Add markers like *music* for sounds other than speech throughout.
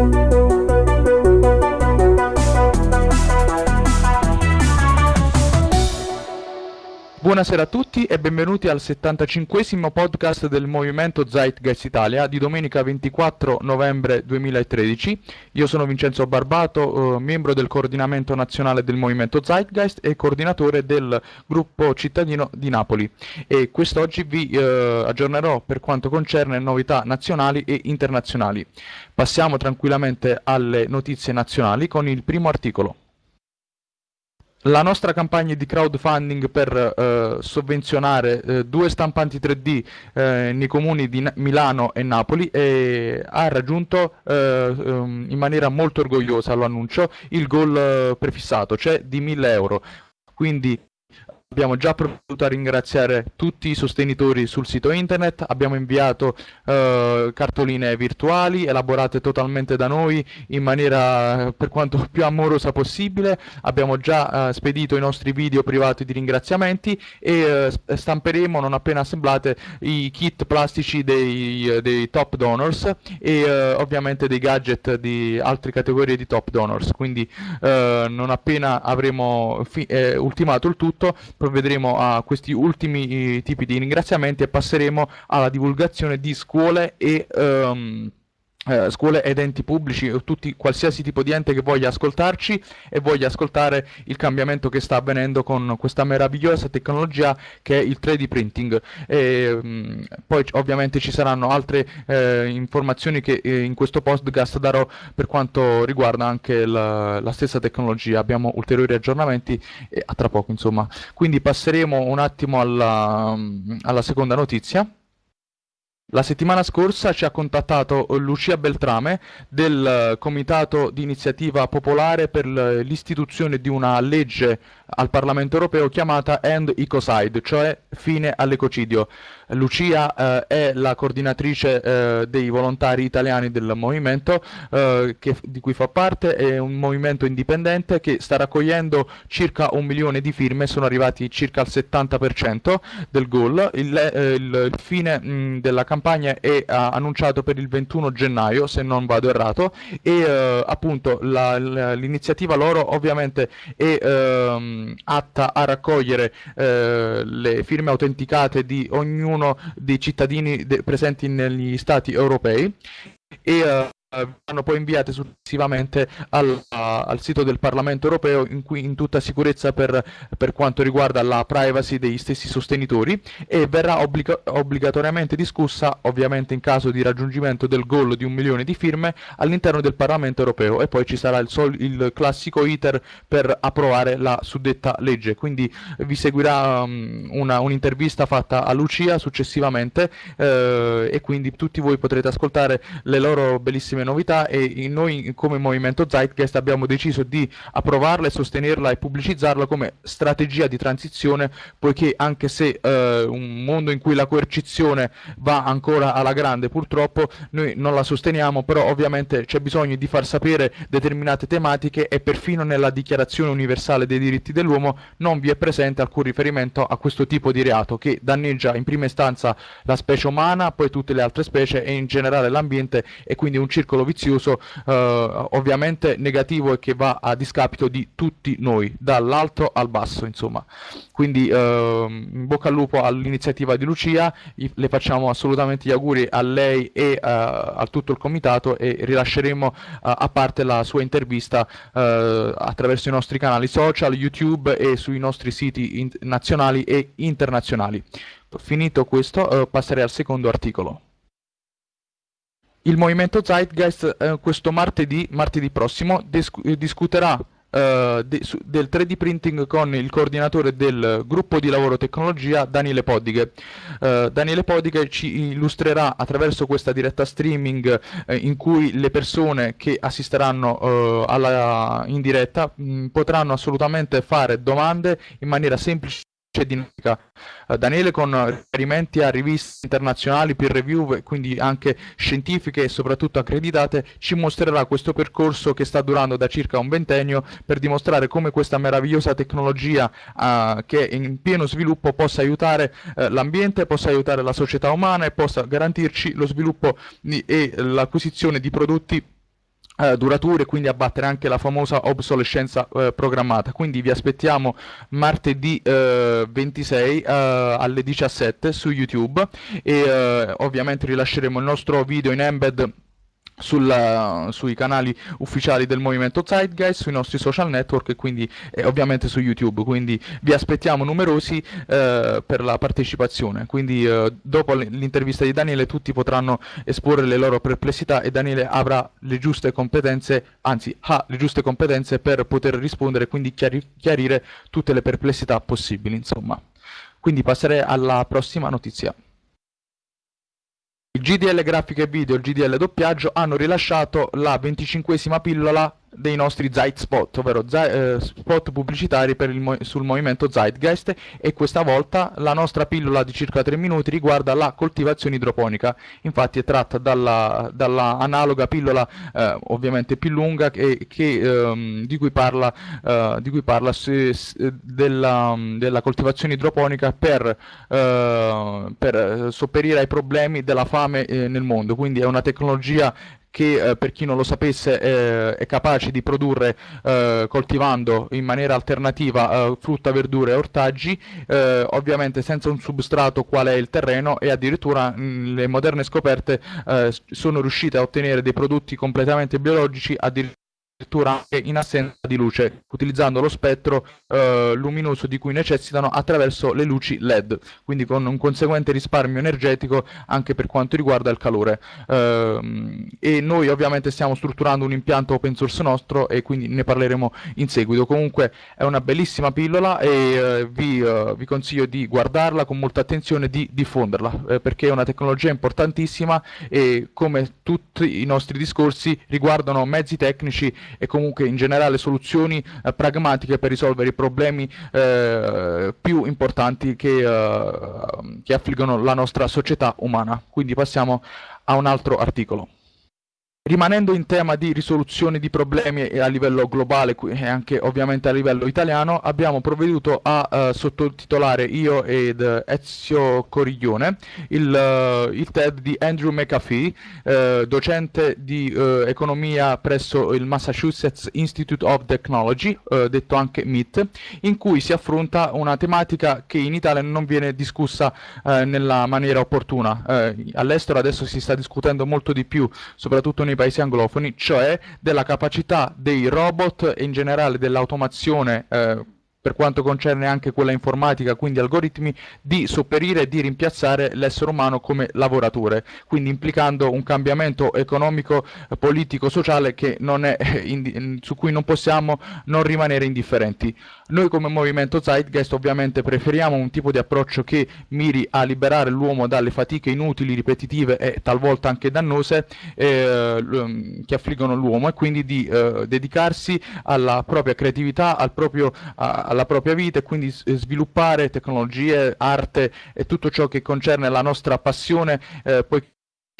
Thank you. Buonasera a tutti e benvenuti al 75 podcast del Movimento Zeitgeist Italia di domenica 24 novembre 2013. Io sono Vincenzo Barbato, eh, membro del coordinamento nazionale del Movimento Zeitgeist e coordinatore del gruppo cittadino di Napoli e quest'oggi vi eh, aggiornerò per quanto concerne novità nazionali e internazionali. Passiamo tranquillamente alle notizie nazionali con il primo articolo. La nostra campagna di crowdfunding per eh, sovvenzionare eh, due stampanti 3D eh, nei comuni di Na Milano e Napoli eh, ha raggiunto um, in maniera molto orgogliosa, lo annuncio, il goal eh, prefissato, cioè di 1000 euro. Quindi Abbiamo già provveduto a ringraziare tutti i sostenitori sul sito internet, abbiamo inviato eh, cartoline virtuali elaborate totalmente da noi in maniera per quanto *laughs* più amorosa possibile, abbiamo già eh, spedito i nostri video privati di ringraziamenti e eh, stamperemo non appena assemblate i kit plastici dei, dei top donors e eh, ovviamente dei gadget di altre categorie di top donors, quindi eh, non appena avremo eh, ultimato il tutto provvederemo a questi ultimi eh, tipi di ringraziamenti e passeremo alla divulgazione di scuole e um, eh, scuole ed enti pubblici o tutti, qualsiasi tipo di ente che voglia ascoltarci e voglia ascoltare il cambiamento che sta avvenendo con questa meravigliosa tecnologia che è il 3D printing. E, mh, mm, poi ovviamente ci saranno altre eh, informazioni che eh, in questo podcast darò per quanto riguarda anche la, la stessa tecnologia. Abbiamo ulteriori aggiornamenti e a tra poco insomma. Quindi passeremo un attimo alla, alla seconda notizia. La settimana scorsa ci ha contattato Lucia Beltrame del Comitato di Iniziativa Popolare per l'istituzione di una legge al Parlamento Europeo chiamata End Ecocide, cioè fine all'ecocidio. Lucia eh, è la coordinatrice eh, dei volontari italiani del movimento eh, che, di cui fa parte, è un movimento indipendente che sta raccogliendo circa un milione di firme, sono arrivati circa al 70% del goal. Il, il, il fine mh, della campagna è annunciato per il 21 gennaio, se non vado errato, e appunto l'iniziativa loro ovviamente è ehm, atta a raccogliere eh, le firme autenticate di ognuno sono dei cittadini presenti negli stati europei. E uh, vanno poi inviate successivamente al, al, sito del Parlamento europeo in, cui, in tutta sicurezza per, per, quanto riguarda la privacy degli stessi sostenitori e verrà obbliga obbligatoriamente discussa ovviamente in caso di raggiungimento del goal di un milione di firme all'interno del Parlamento europeo. E poi ci sarà il, il, classico iter per approvare la suddetta legge. Quindi vi seguirà um, un'intervista un fatta a Lucia successivamente eh, e quindi tutti voi potrete ascoltare le loro bellissime grandissime novità e noi come Movimento Zeitgeist abbiamo deciso di approvarla e sostenerla e pubblicizzarla come strategia di transizione poiché anche se eh, un mondo in cui la coercizione va ancora alla grande purtroppo noi non la sosteniamo però ovviamente c'è bisogno di far sapere determinate tematiche e perfino nella dichiarazione universale dei diritti dell'uomo non vi è presente alcun riferimento a questo tipo di reato che danneggia in prima istanza la specie umana poi tutte le altre specie e in generale l'ambiente e quindi un circolo circolo vizioso eh, ovviamente negativo e che va a discapito di tutti noi, dall'alto al basso insomma. Quindi eh, in bocca al lupo all'iniziativa di Lucia, le facciamo assolutamente gli auguri a lei e uh, a tutto il comitato e rilasceremo uh, a parte la sua intervista uh, attraverso i nostri canali social, YouTube e sui nostri siti nazionali e internazionali. Finito questo passerei al secondo articolo. Il movimento Zeitgeist eh, questo martedì, martedì prossimo eh, discuterà eh, de del 3D printing con il coordinatore del gruppo di lavoro tecnologia Daniele Podighe. Uh, Daniele Podighe ci illustrerà attraverso questa diretta streaming uh, in cui le persone che assisteranno alla, in diretta mh, potranno assolutamente fare domande in maniera semplice dinamica. Uh, Daniele con riferimenti a riviste internazionali, peer review, quindi anche scientifiche e soprattutto accreditate, ci mostrerà questo percorso che sta durando da circa un ventennio per dimostrare come questa meravigliosa tecnologia uh, che è in pieno sviluppo possa aiutare uh, l'ambiente, possa aiutare la società umana e possa garantirci lo sviluppo e l'acquisizione di prodotti eh, durature, quindi abbattere anche la famosa obsolescenza eh, programmata. Quindi vi aspettiamo martedì eh, 26 eh, alle 17 su YouTube e eh, ovviamente rilasceremo il nostro video in embed sulla, sui canali ufficiali del movimento Zeitgeist, sui nostri social network e quindi eh, ovviamente su YouTube, quindi vi aspettiamo numerosi eh, per la partecipazione, quindi eh, dopo l'intervista di Daniele tutti potranno esporre le loro perplessità e Daniele avrà le giuste competenze, anzi ha le giuste competenze per poter rispondere e quindi chiari chiarire tutte le perplessità possibili, insomma. Quindi passerei alla prossima notizia. Il GDL Grafica e Video e il GDL Doppiaggio hanno rilasciato la venticinquesima pillola dei nostri Zeit Spot, ovvero eh, spot pubblicitari mo sul movimento Zeitgeist e questa volta la nostra pillola di circa 3 minuti riguarda la coltivazione idroponica, infatti è tratta dalla, dalla analoga pillola eh, ovviamente più lunga che, che, ehm, di cui parla, eh, di cui parla se, se, della, della, coltivazione idroponica per, eh, per, sopperire ai problemi della fame eh, nel mondo, quindi è una tecnologia che eh, per chi non lo sapesse eh, è capace di produrre eh, coltivando in maniera alternativa eh, frutta, verdure e ortaggi, eh, ovviamente senza un substrato qual è il terreno e addirittura mh, mm, le moderne scoperte eh, sono riuscite a ottenere dei prodotti completamente biologici addirittura addirittura anche in assenza di luce, utilizzando lo spettro eh, luminoso di cui necessitano attraverso le luci LED, quindi con un conseguente risparmio energetico anche per quanto riguarda il calore. Eh, e noi ovviamente stiamo strutturando un impianto open source nostro e quindi ne parleremo in seguito. Comunque è una bellissima pillola e eh, vi, eh, vi, consiglio di guardarla con molta attenzione e di diffonderla, eh, perché è una tecnologia importantissima e come tutti i nostri discorsi riguardano mezzi tecnici e comunque in generale soluzioni eh, pragmatiche per risolvere i problemi eh, più importanti che, eh, che affliggono la nostra società umana. Quindi passiamo a un altro articolo. Rimanendo in tema di risoluzione di problemi a livello globale e anche ovviamente a livello italiano, abbiamo provveduto a uh, sottotitolare io ed Ezio Coriglione il, uh, il TED di Andrew McAfee, uh, docente di economia presso il Massachusetts Institute of Technology, detto anche MIT, in cui si affronta una tematica che in Italia non viene discussa nella maniera opportuna. all'estero adesso si sta discutendo molto di più, soprattutto nei paesi anglofoni, cioè della capacità dei robot e in generale dell'automazione eh, per quanto concerne anche quella informatica, quindi algoritmi, di sopperire e di rimpiazzare l'essere umano come lavoratore, quindi implicando un cambiamento economico, politico, sociale è, su cui non possiamo non rimanere indifferenti. Noi come movimento Zeitgeist ovviamente preferiamo un tipo di approccio che miri a liberare l'uomo dalle fatiche inutili, ripetitive e talvolta anche dannose eh, che affliggono l'uomo e quindi di eh, dedicarsi alla propria creatività, al proprio, a, alla propria vita e quindi sviluppare tecnologie, arte e tutto ciò che concerne la nostra passione, eh, poi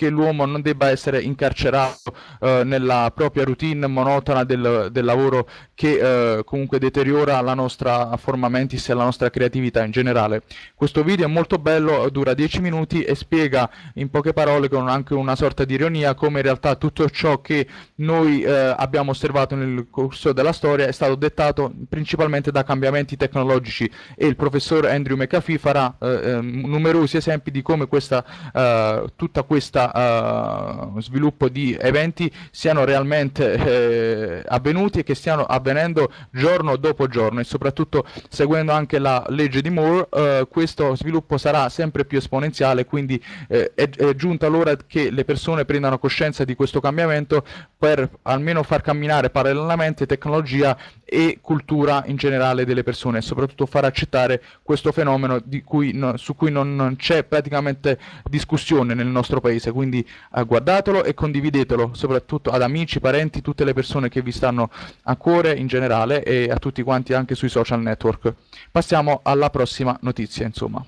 che l'uomo non debba essere incarcerato eh, nella propria routine monotona del, del lavoro che eh, comunque deteriora la nostra forma mentis e la nostra creatività in generale. Questo video è molto bello, dura 10 minuti e spiega in poche parole con anche una sorta di ironia come in realtà tutto ciò che noi eh, abbiamo osservato nel corso della storia è stato dettato principalmente da cambiamenti tecnologici e il professor Andrew McAfee farà eh, ehm, numerosi esempi di come questa, eh, tutta questa uh, sviluppo di eventi siano realmente eh, avvenuti e che stiano avvenendo giorno dopo giorno e soprattutto seguendo anche la legge di Moore uh, questo sviluppo sarà sempre più esponenziale quindi eh, è, è giunta l'ora che le persone prendano coscienza di questo cambiamento per almeno far camminare parallelamente tecnologia e cultura in generale delle persone e soprattutto far accettare questo fenomeno cui no, su cui non, c'è praticamente discussione nel nostro paese quindi eh, guardatelo e condividetelo soprattutto ad amici, parenti, tutte le persone che vi stanno a cuore in generale e a tutti quanti anche sui social network. Passiamo alla prossima notizia insomma.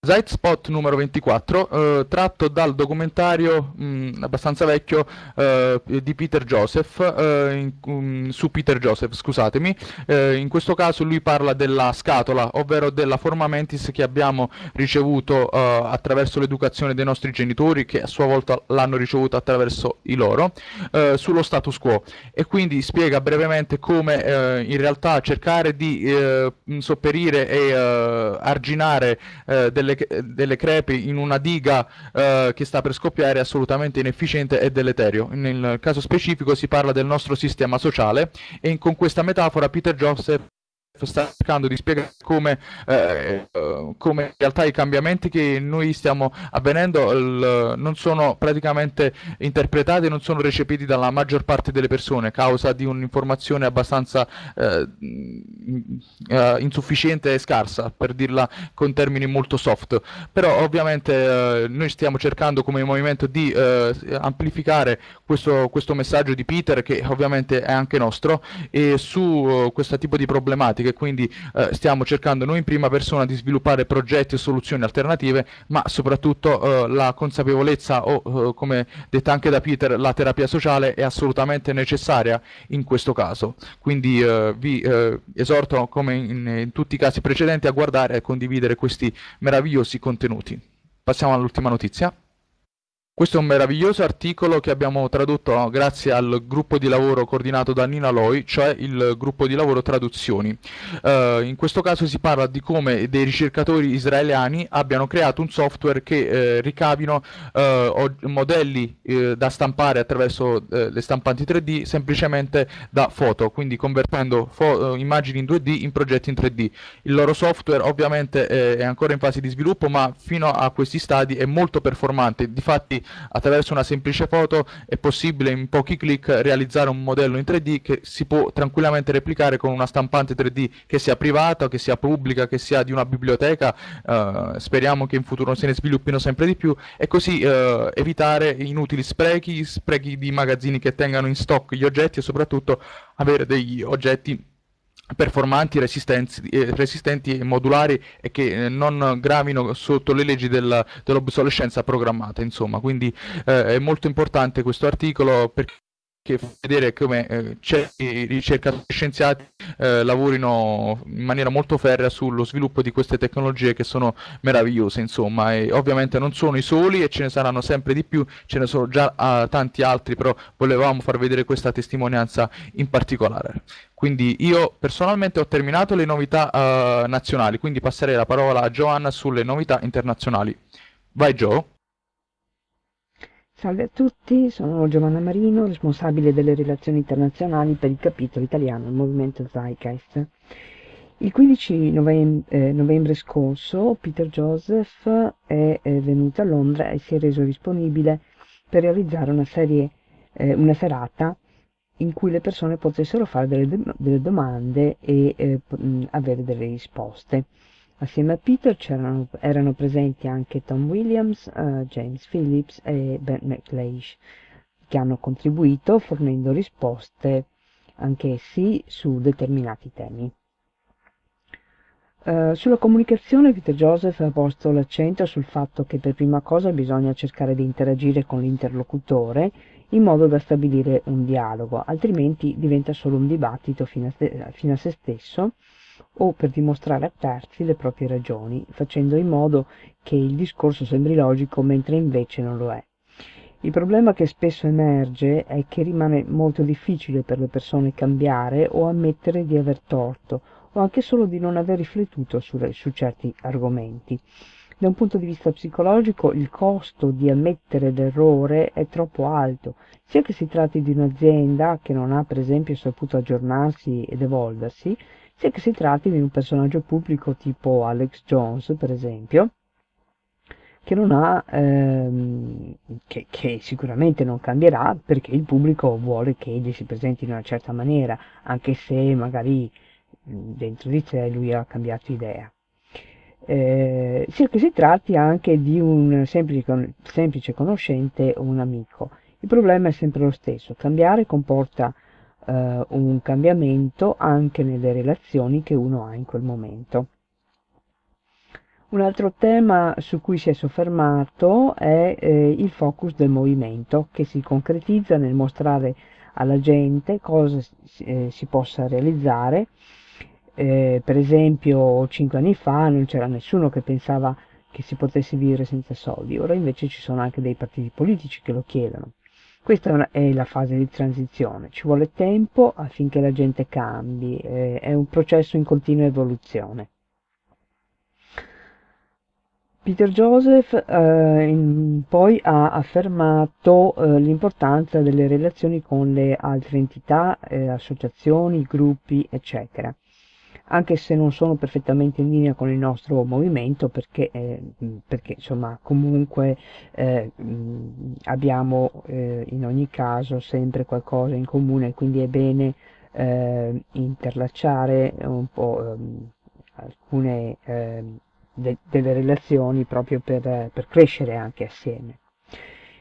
Zeitspot numero 24, eh, tratto dal documentario mh, mm, abbastanza vecchio eh, di Peter Joseph, eh, in, um, su Peter Joseph, scusatemi. Eh, in questo caso lui parla della scatola, ovvero della forma mentis che abbiamo ricevuto eh, attraverso l'educazione dei nostri genitori, che a sua volta l'hanno ricevuta attraverso i loro, eh, sullo status quo. E quindi spiega brevemente come in realtà cercare di sopperire e arginare delle delle, delle, crepi in una diga eh, che sta per scoppiare è assolutamente inefficiente e deleterio. Nel caso specifico si parla del nostro sistema sociale e con questa metafora Peter Joseph sta cercando di spiegare come, eh, come, in realtà i cambiamenti che noi stiamo avvenendo il, non sono praticamente interpretati, non sono recepiti dalla maggior parte delle persone, causa di un'informazione abbastanza eh, eh, insufficiente e scarsa, per dirla con termini molto soft. Però ovviamente eh, noi stiamo cercando come movimento di eh, amplificare questo, questo messaggio di Peter, che ovviamente è anche nostro, e su eh, questo tipo di problematiche che quindi eh, stiamo cercando noi in prima persona di sviluppare progetti e soluzioni alternative, ma soprattutto eh, la consapevolezza o, eh, come detta anche da Peter, la terapia sociale è assolutamente necessaria in questo caso. Quindi eh, vi eh, esorto, come in, in tutti i casi precedenti, a guardare e condividere questi meravigliosi contenuti. Passiamo all'ultima notizia. Questo è un meraviglioso articolo che abbiamo tradotto grazie al gruppo di lavoro coordinato da Nina Loi, cioè il gruppo di lavoro traduzioni. Uh, in questo caso si parla di come dei ricercatori israeliani abbiano creato un software che eh, ricavino uh, modelli eh, da stampare attraverso eh, le stampanti 3D semplicemente da foto, quindi convertendo fo immagini in 2D in progetti in 3D. Il loro software ovviamente è ancora in fase di sviluppo, ma fino a questi stadi è molto performante. Difatti attraverso una semplice foto è possibile in pochi clic realizzare un modello in 3D che si può tranquillamente replicare con una stampante 3D che sia privata, che sia pubblica, che sia di una biblioteca, eh, speriamo che in futuro se ne sviluppino sempre di più. E così eh, evitare inutili sprechi, sprechi di magazzini che tengano in stock gli oggetti e soprattutto avere degli oggetti performanti, eh, resistenti e modulari e che eh, non gravino sotto le leggi del, dell'obsolescenza programmata insomma. Quindi eh, è molto importante questo articolo perché che vedere come eh, certi ricercatori scienziati eh, lavorino in maniera molto ferrea sullo sviluppo di queste tecnologie che sono meravigliose, insomma, e ovviamente non sono i soli e ce ne saranno sempre di più, ce ne sono già uh, tanti altri, però volevamo far vedere questa testimonianza in particolare. Quindi io personalmente ho terminato le novità uh, nazionali, quindi passerei la parola a Joanna sulle novità internazionali. Vai Joe. Salve a tutti, sono Giovanna Marino, responsabile delle relazioni internazionali per il capitolo italiano del movimento Zeitgeist. Il 15 novembre, eh, novembre scorso Peter Joseph è, è, venuto a Londra e si è reso disponibile per realizzare una, serie, eh, una serata in cui le persone potessero fare delle, delle domande e eh, avere delle risposte. Assieme a Peter erano presenti anche Tom Williams, uh, James Phillips e Ben McLeish, che hanno contribuito fornendo risposte anch'essi su determinati temi. Uh, sulla comunicazione Peter Joseph ha posto l'accento sul fatto che per prima cosa bisogna cercare di interagire con l'interlocutore in modo da stabilire un dialogo, altrimenti diventa solo un dibattito fino a, fino a se stesso o per dimostrare a terzi le proprie ragioni, facendo in modo che il discorso sembri logico mentre invece non lo è. Il problema che spesso emerge è che rimane molto difficile per le persone cambiare o ammettere di aver torto o anche solo di non aver riflettuto su, su certi argomenti. Da un punto di vista psicologico il costo di ammettere l'errore è troppo alto, sia che si tratti di un'azienda che non ha per esempio saputo aggiornarsi ed evolversi, sia che si tratti di un personaggio pubblico tipo Alex Jones, per esempio, che non ha, ehm, che, che, sicuramente non cambierà perché il pubblico vuole che egli si presenti in una certa maniera, anche se magari dentro di sé lui ha cambiato idea. Eh, sia che si tratti anche di un semplice, semplice conoscente o un amico. Il problema è sempre lo stesso, cambiare comporta eh, un cambiamento anche nelle relazioni che uno ha in quel momento. Un altro tema su cui si è soffermato è eh, il focus del movimento, che si concretizza nel mostrare alla gente cosa si, eh, si possa realizzare. Eh, per esempio, cinque anni fa non c'era nessuno che pensava che si potesse vivere senza soldi, ora invece ci sono anche dei partiti politici che lo chiedono. Questa è la fase di transizione, ci vuole tempo affinché la gente cambi, eh, è un processo in continua evoluzione. Peter Joseph eh, in, poi ha affermato eh, l'importanza delle relazioni con le altre entità, eh, associazioni, gruppi, eccetera, anche se non sono perfettamente in linea con il nostro movimento perché, eh, perché insomma comunque eh, abbiamo eh, in ogni caso sempre qualcosa in comune, quindi è bene interlacciare un po' ehm, alcune ehm, de delle relazioni proprio per, per, crescere anche assieme.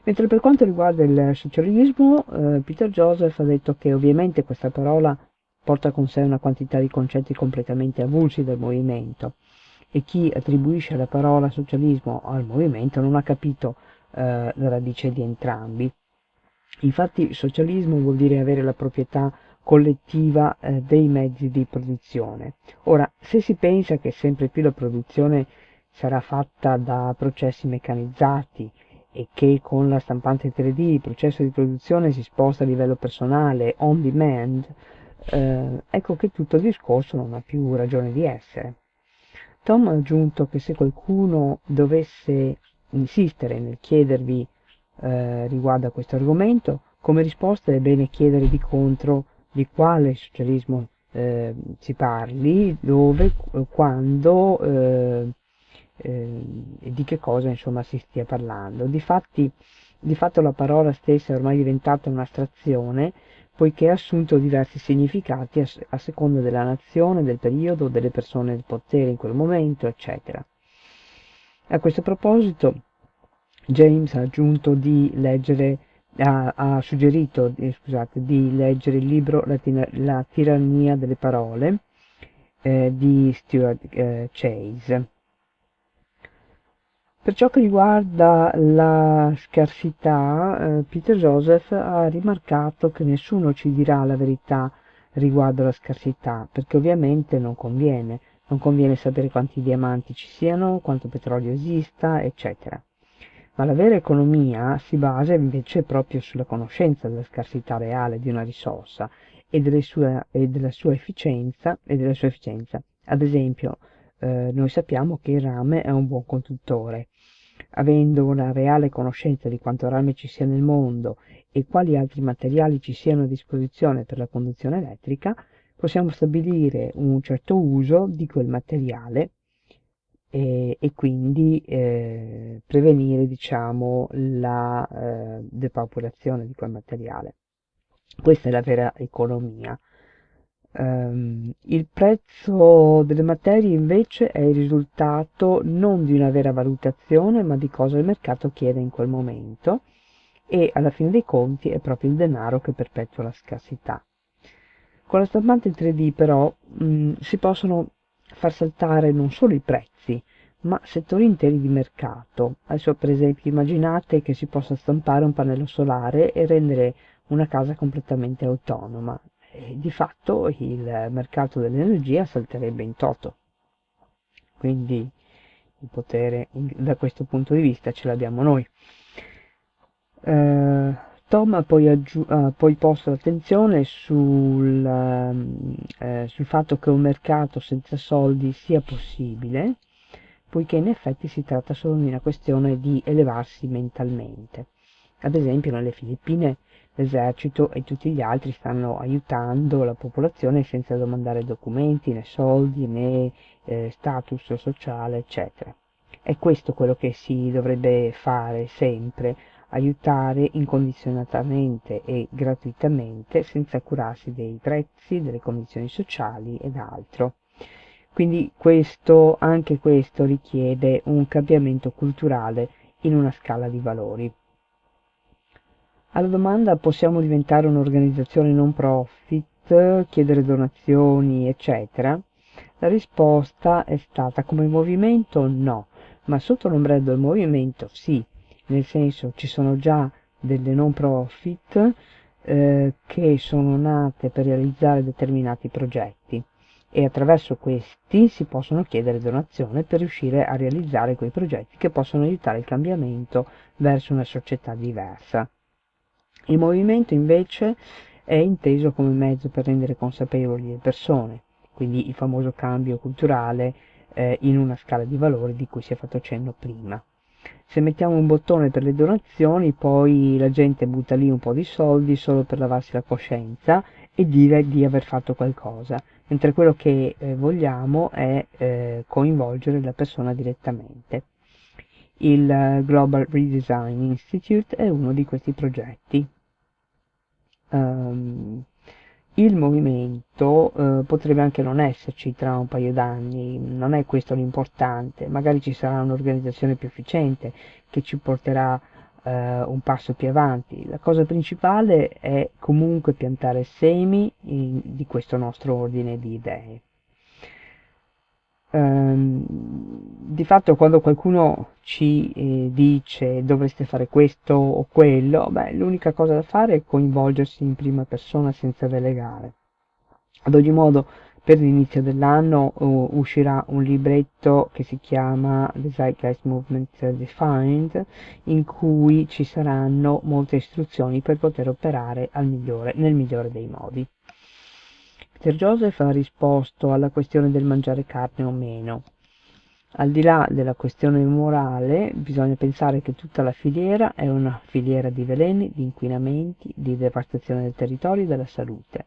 Mentre per quanto riguarda il socialismo, eh, Peter Joseph ha detto che ovviamente questa parola porta con sé una quantità di concetti completamente avulsi del movimento e chi attribuisce la parola socialismo al movimento non ha capito eh, la radice di entrambi. Infatti socialismo vuol dire avere la proprietà collettiva eh, dei mezzi di produzione. Ora, se si pensa che sempre più la produzione sarà fatta da processi meccanizzati e che con la stampante 3D il processo di produzione si sposta a livello personale, on demand, eh, ecco che tutto il discorso non ha più ragione di essere. Tom ha aggiunto che se qualcuno dovesse insistere nel chiedervi eh, riguardo a questo argomento, come risposta è bene chiedere di contro di quale socialismo eh, si parli, dove, quando eh, eh, e di che cosa insomma si stia parlando. Difatti, di fatto la parola stessa è ormai diventata un'astrazione poiché ha assunto diversi significati a, seconda della nazione, del periodo, delle persone del potere in quel momento, eccetera. A questo proposito James ha leggere ha, ha suggerito eh, scusate, di leggere il libro La, la tirannia delle parole eh, di Stuart eh, Chase. Per ciò che riguarda la scarsità, eh, Peter Joseph ha rimarcato che nessuno ci dirà la verità riguardo alla scarsità, perché ovviamente non conviene, non conviene sapere quanti diamanti ci siano, quanto petrolio esista, eccetera ma la vera economia si basa invece proprio sulla conoscenza della scarsità reale di una risorsa e, sue, e, della, sua efficienza, e della sua efficienza. Ad esempio, eh, noi sappiamo che il rame è un buon conduttore. Avendo una reale conoscenza di quanto rame ci sia nel mondo e quali altri materiali ci siano a disposizione per la conduzione elettrica, possiamo stabilire un certo uso di quel materiale e, e quindi eh, prevenire diciamo, la eh, depopolazione di quel materiale. Questa è la vera economia. Um, il prezzo delle materie invece è il risultato non di una vera valutazione ma di cosa il mercato chiede in quel momento e alla fine dei conti è proprio il denaro che perpetua la scarsità. Con la stampante 3D però mh, si possono far saltare non solo i prezzi, ma settori interi di mercato. Adesso per esempio immaginate che si possa stampare un pannello solare e rendere una casa completamente autonoma. Di fatto il mercato dell'energia salterebbe in toto. Quindi il potere da questo punto di vista ce l'abbiamo noi. Eh, Tom ha poi, ha poi, posto l'attenzione sul, eh, sul fatto che un mercato senza soldi sia possibile, poiché in effetti si tratta solo di una questione di elevarsi mentalmente. Ad esempio nelle Filippine l'esercito e tutti gli altri stanno aiutando la popolazione senza domandare documenti, né soldi, né eh, status sociale, eccetera. È questo quello che si dovrebbe fare sempre, aiutare incondizionatamente e gratuitamente senza curarsi dei prezzi, delle condizioni sociali ed altro. Quindi questo, anche questo richiede un cambiamento culturale in una scala di valori. Alla domanda possiamo diventare un'organizzazione non profit, chiedere donazioni, eccetera, La risposta è stata come movimento no, ma sotto l'ombrello del movimento sì, nel senso ci sono già delle non profit eh, che sono nate per realizzare determinati progetti. E attraverso questi si possono chiedere donazioni per riuscire a realizzare quei progetti che possono aiutare il cambiamento verso una società diversa. Il movimento invece è inteso come mezzo per rendere consapevoli le persone, quindi il famoso cambio culturale eh, in una scala di valori di cui si è fatto cenno prima. Se mettiamo un bottone per le donazioni, poi la gente butta lì un po' di soldi solo per lavarsi la coscienza e dire di aver fatto qualcosa, mentre quello che eh, vogliamo è eh, coinvolgere la persona direttamente. Il Global Redesign Institute è uno di questi progetti. Um, il movimento eh, potrebbe anche non esserci tra un paio d'anni, non è questo l'importante, magari ci sarà un'organizzazione più efficiente che ci porterà eh, un passo più avanti. La cosa principale è comunque piantare semi in, di questo nostro ordine di idee. Um, di fatto quando qualcuno ci eh, dice dovreste fare questo o quello, beh, l'unica cosa da fare è coinvolgersi in prima persona senza delegare. Ad ogni modo, per l'inizio dell'anno uh, uscirà un libretto che si chiama The Zeitgeist Movement Defined, in cui ci saranno molte istruzioni per poter operare migliore, nel migliore dei modi. Sir Joseph ha risposto alla questione del mangiare carne o meno. Al di là della questione morale, bisogna pensare che tutta la filiera è una filiera di veleni, di inquinamenti, di devastazione del territorio e della salute.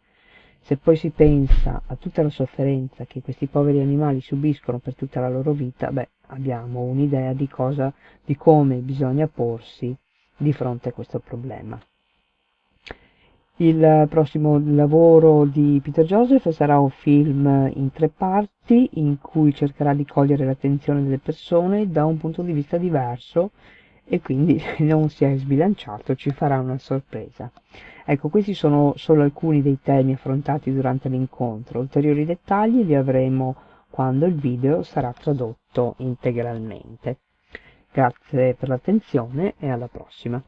Se poi si pensa a tutta la sofferenza che questi poveri animali subiscono per tutta la loro vita, beh, abbiamo un'idea di cosa, di come bisogna porsi di fronte a questo problema. Il prossimo lavoro di Peter Joseph sarà un film in tre parti in cui cercherà di cogliere l'attenzione delle persone da un punto di vista diverso e quindi *laughs* non si è sbilanciato, ci farà una sorpresa. Ecco, questi sono solo alcuni dei temi affrontati durante l'incontro, ulteriori dettagli li avremo quando il video sarà tradotto integralmente. Grazie per l'attenzione e alla prossima.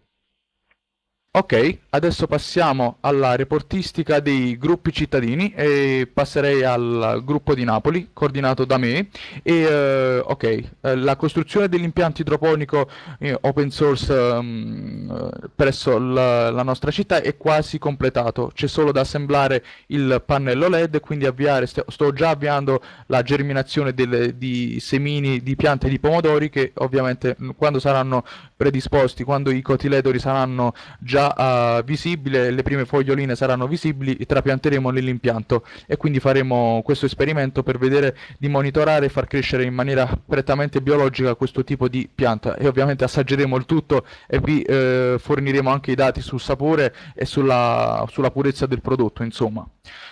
Ok, adesso passiamo alla reportistica dei gruppi cittadini e passerei al gruppo di Napoli, coordinato da me. E, eh, ok, eh, la costruzione dell'impianto idroponico eh, open source um, presso la, la, nostra città è quasi completato. C'è solo da assemblare il pannello LED, quindi avviare, st sto già avviando la germinazione delle, di semini di piante di pomodori che ovviamente quando saranno predisposti, quando i cotiledori saranno già già uh, visibile, le prime foglioline saranno visibili, trapianteremo nell'impianto e quindi faremo questo esperimento per vedere di monitorare e far crescere in maniera prettamente biologica questo tipo di pianta e ovviamente assaggeremo il tutto e vi eh, forniremo anche i dati sul sapore e sulla, sulla purezza del prodotto insomma.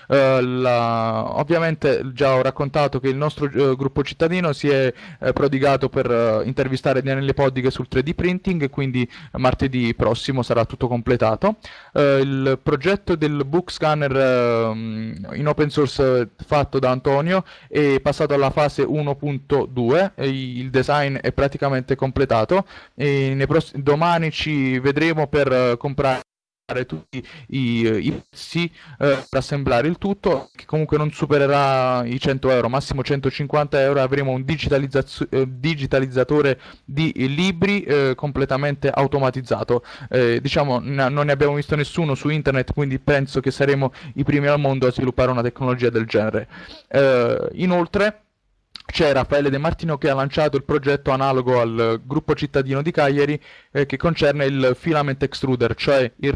Uh, la... ovviamente già ho raccontato che il nostro uh, gruppo cittadino si è uh, prodigato per intervistare Daniele Poddighe sul 3D printing quindi martedì prossimo sarà tutto completato. il progetto del book scanner ehm, in open source fatto da Antonio è passato alla fase 1.2, il design è praticamente completato e domani ci vedremo per comprare tutti i, i pezzi eh, per assemblare il tutto che comunque non supererà i 100 euro massimo 150 euro avremo un eh, digitalizzatore di libri eh, completamente automatizzato. Eh, diciamo non ne abbiamo visto nessuno su internet quindi penso che saremo i primi al mondo a sviluppare una tecnologia del genere. Eh, inoltre c'è Raffaele De Martino che ha lanciato il progetto analogo al gruppo cittadino di Cagliari eh, che concerne il filament extruder, cioè il,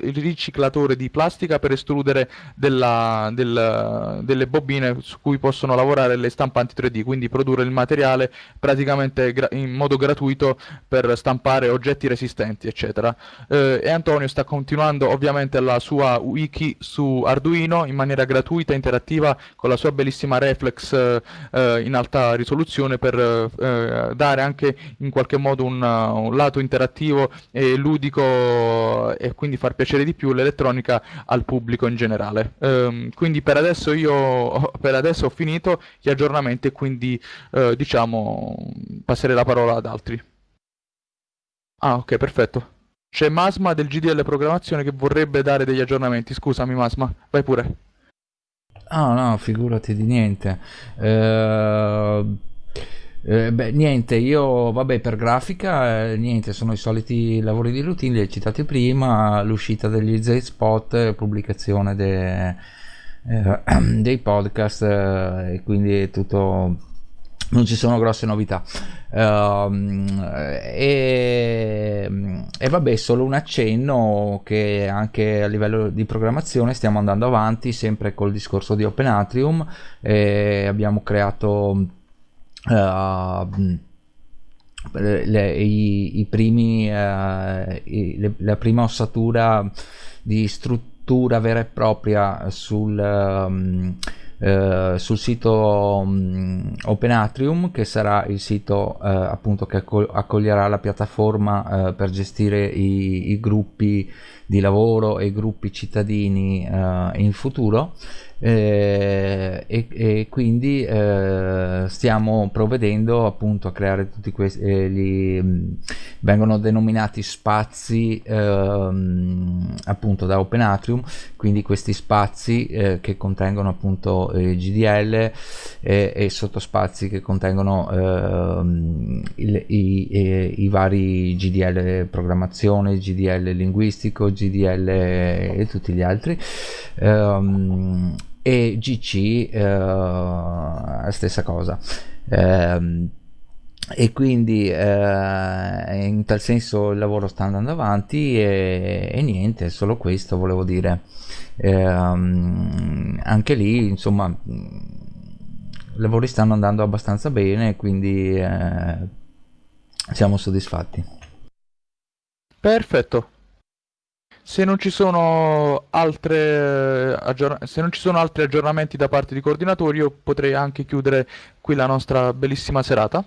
il riciclatore di plastica per estrudere della, del, delle bobine su cui possono lavorare le stampanti 3D, quindi produrre il materiale praticamente in modo gratuito per stampare oggetti resistenti, eccetera. Eh, e Antonio sta continuando ovviamente la sua wiki su Arduino in maniera gratuita, interattiva, con la sua bellissima reflex eh, in alta risoluzione per eh, dare anche in qualche modo un, un, lato interattivo e ludico e quindi far piacere di più l'elettronica al pubblico in generale. Um, quindi per adesso io *laughs* per adesso ho finito gli aggiornamenti e quindi eh, diciamo passerei la parola ad altri. Ah ok perfetto. C'è Masma del GDL Programmazione che vorrebbe dare degli aggiornamenti. Scusami Masma, vai pure. Ah no, figurati di niente. Uh, eh, beh, niente, io vabbè per grafica, eh, niente, sono i soliti lavori di routine, li hai citati prima, l'uscita degli Z-Spot, pubblicazione de, eh, *clears throat* dei podcast eh, e quindi tutto non ci sono grosse novità. Uh, e, e, vabbè, solo un accenno che anche a livello di programmazione stiamo andando avanti sempre col discorso di Open Atrium. Abbiamo creato uh, le, i, i, primi, uh, i, le, la prima ossatura di struttura vera e propria sul. Um, eh, sul sito um, Open Atrium che sarà il sito eh, appunto che accoglierà la piattaforma eh, per gestire i, i, gruppi di lavoro e i gruppi cittadini eh, in futuro eh, e, e, quindi eh, stiamo provvedendo appunto a creare tutti questi eh, gli, mh, vengono denominati spazi ehm, appunto da Open Atrium quindi questi spazi eh, che contengono appunto GDL e, e sottospazi che contengono ehm, il, i, i, vari GDL programmazione GDL linguistico GDL e tutti gli altri. Ehm, e GC eh, stessa cosa. Eh, e quindi eh, in tal senso il lavoro sta andando avanti e, e niente solo questo volevo dire. Ehm, anche lì insomma i lavori stanno andando abbastanza bene quindi eh, siamo soddisfatti. Perfetto se non ci sono, altre, se non ci sono altri aggiornamenti da parte di coordinatori, io potrei anche chiudere qui la nostra bellissima serata.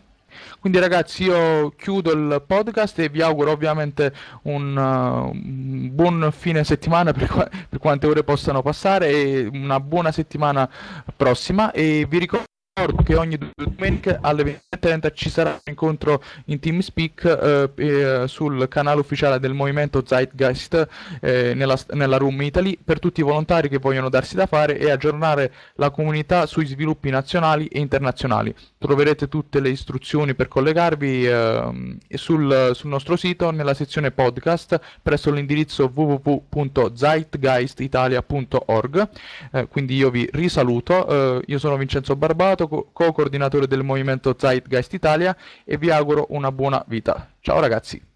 Quindi ragazzi io chiudo il podcast e vi auguro ovviamente un, uh, buon fine settimana per, qua, per, quante ore possano passare e una buona settimana prossima e vi ricordo ricordo che ogni domenica alle 20.30 ci sarà un incontro in TeamSpeak eh, eh, sul canale ufficiale del movimento Zeitgeist eh, nella, nella, Room Italy per tutti i volontari che vogliono darsi da fare e aggiornare la comunità sui sviluppi nazionali e internazionali. Troverete tutte le istruzioni per collegarvi eh, sul, sul nostro sito nella sezione podcast presso l'indirizzo www.zeitgeistitalia.org. Eh, quindi io vi risaluto, eh, io sono Vincenzo Barbato co-coordinatore del movimento Zeitgeist Italia e vi auguro una buona vita. Ciao ragazzi!